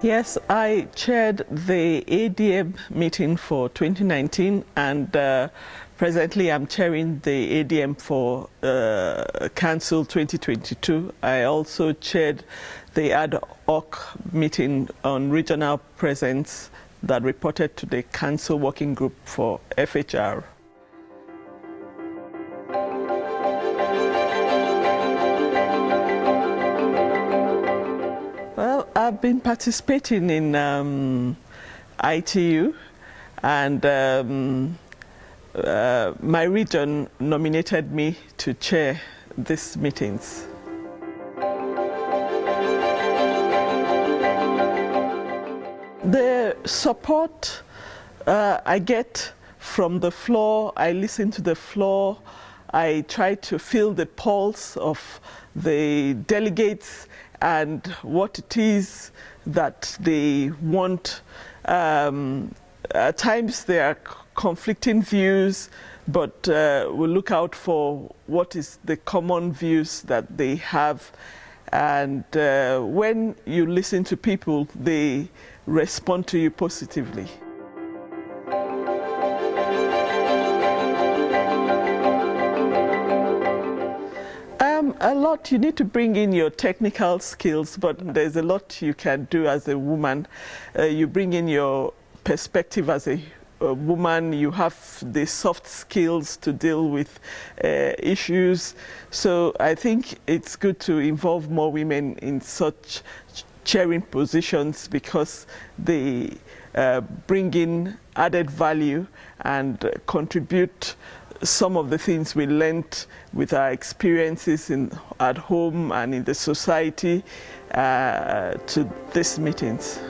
Yes, I chaired the ADM meeting for 2019 and uh, presently I'm chairing the ADM for uh, Council 2022. I also chaired the ad hoc meeting on regional presence that reported to the Council Working Group for FHR. I've been participating in um, ITU and um, uh, my region nominated me to chair these meetings. The support uh, I get from the floor, I listen to the floor, I try to feel the pulse of the delegates and what it is that they want. Um, at times there are conflicting views, but uh, we look out for what is the common views that they have. And uh, when you listen to people, they respond to you positively. A lot. You need to bring in your technical skills, but there's a lot you can do as a woman. Uh, you bring in your perspective as a, a, woman. You have the soft skills to deal with uh, issues. So I think it's good to involve more women in such chairing positions because they uh, bring in added value and contribute some of the things we learned with our experiences in, at home and in the society uh, to these meetings.